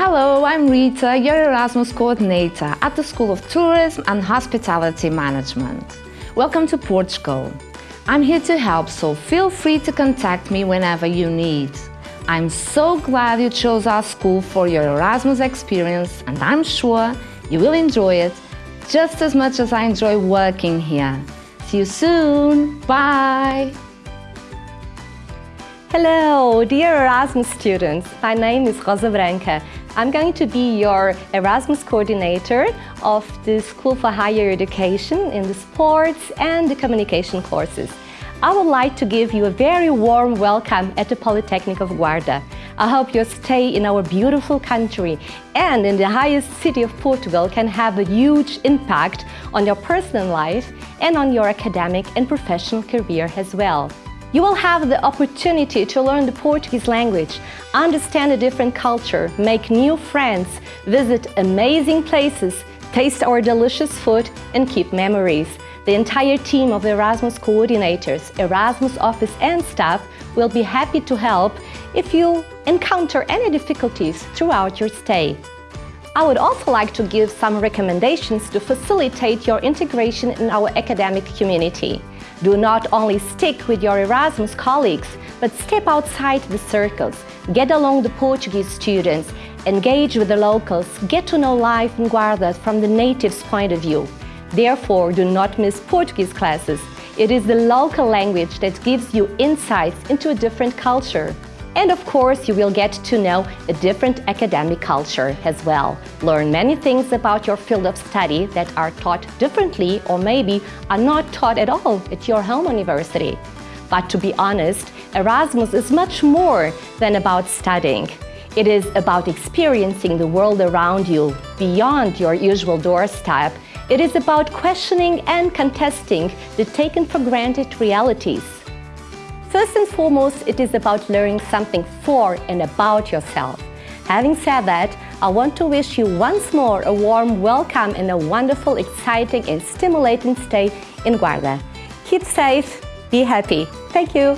Hello, I'm Rita, your Erasmus coordinator at the School of Tourism and Hospitality Management. Welcome to Portugal. I'm here to help, so feel free to contact me whenever you need. I'm so glad you chose our school for your Erasmus experience and I'm sure you will enjoy it just as much as I enjoy working here. See you soon. Bye. Hello, dear Erasmus students. My name is Rosa Branca. I'm going to be your Erasmus coordinator of the School for Higher Education in the sports and the communication courses. I would like to give you a very warm welcome at the Polytechnic of Guarda. I hope your stay in our beautiful country and in the highest city of Portugal can have a huge impact on your personal life and on your academic and professional career as well. You will have the opportunity to learn the Portuguese language, understand a different culture, make new friends, visit amazing places, taste our delicious food and keep memories. The entire team of Erasmus coordinators, Erasmus office and staff will be happy to help if you encounter any difficulties throughout your stay. I would also like to give some recommendations to facilitate your integration in our academic community. Do not only stick with your Erasmus colleagues, but step outside the circles, get along the Portuguese students, engage with the locals, get to know life in Guarda from the natives' point of view. Therefore, do not miss Portuguese classes. It is the local language that gives you insights into a different culture. And of course, you will get to know a different academic culture as well. Learn many things about your field of study that are taught differently or maybe are not taught at all at your home university. But to be honest, Erasmus is much more than about studying. It is about experiencing the world around you, beyond your usual doorstep. It is about questioning and contesting the taken for granted realities. First and foremost, it is about learning something for and about yourself. Having said that, I want to wish you once more a warm welcome and a wonderful, exciting and stimulating stay in Guarda. Keep safe, be happy. Thank you.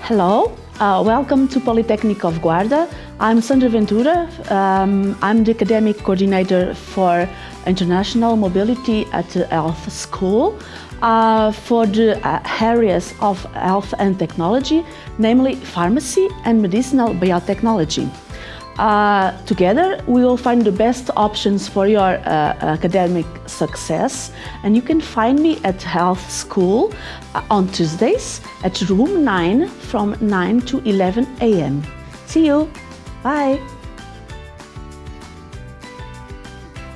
Hello, uh, welcome to Polytechnic of Guarda. I'm Sandra Ventura. Um, I'm the academic coordinator for international mobility at the Health School uh, for the uh, areas of health and technology, namely pharmacy and medicinal biotechnology. Uh, together, we will find the best options for your uh, academic success. And you can find me at Health School uh, on Tuesdays at room 9 from 9 to 11 a.m. See you! Bye!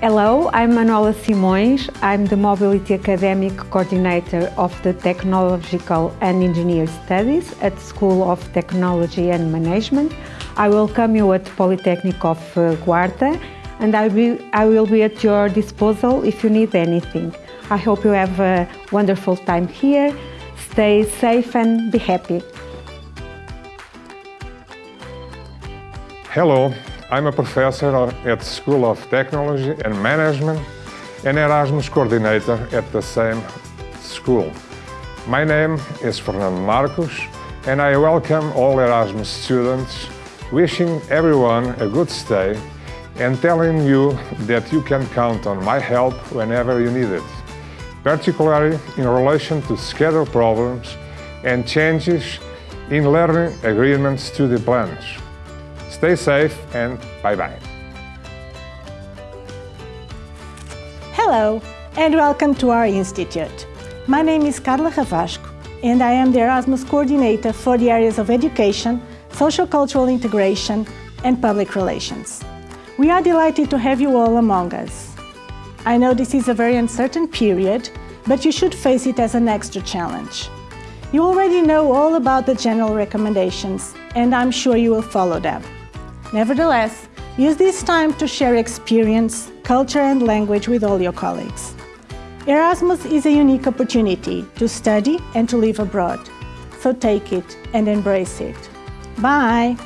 Hello, I'm Manuela Simões. I'm the Mobility Academic Coordinator of the Technological and Engineer Studies at School of Technology and Management. I welcome you at Polytechnic of uh, Guarda and I will, I will be at your disposal if you need anything. I hope you have a wonderful time here. Stay safe and be happy. Hello, I'm a professor at School of Technology and Management and Erasmus coordinator at the same school. My name is Fernando Marcos and I welcome all Erasmus students, wishing everyone a good stay and telling you that you can count on my help whenever you need it, particularly in relation to schedule problems and changes in learning agreements to the plans. Stay safe and bye-bye. Hello and welcome to our institute. My name is Carla Ravasco and I am the Erasmus Coordinator for the areas of education, social cultural integration and public relations. We are delighted to have you all among us. I know this is a very uncertain period, but you should face it as an extra challenge. You already know all about the general recommendations and I'm sure you will follow them. Nevertheless, use this time to share experience, culture and language with all your colleagues. Erasmus is a unique opportunity to study and to live abroad. So take it and embrace it. Bye!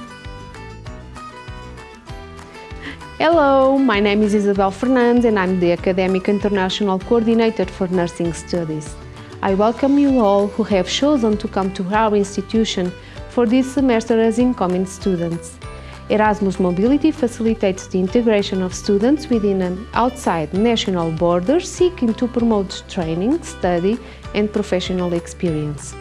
Hello, my name is Isabel Fernandes and I'm the Academic International Coordinator for Nursing Studies. I welcome you all who have chosen to come to our institution for this semester as incoming students. Erasmus Mobility facilitates the integration of students within and outside national borders seeking to promote training, study and professional experience.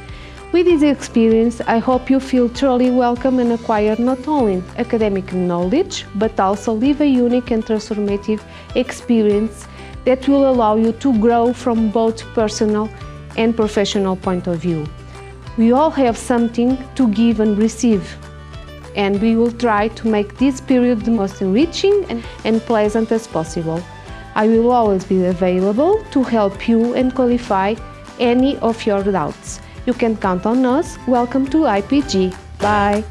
With this experience, I hope you feel truly welcome and acquire not only academic knowledge, but also live a unique and transformative experience that will allow you to grow from both personal and professional point of view. We all have something to give and receive, and we will try to make this period the most enriching and, and pleasant as possible. I will always be available to help you and clarify any of your doubts. You can count on us. Welcome to IPG. Bye.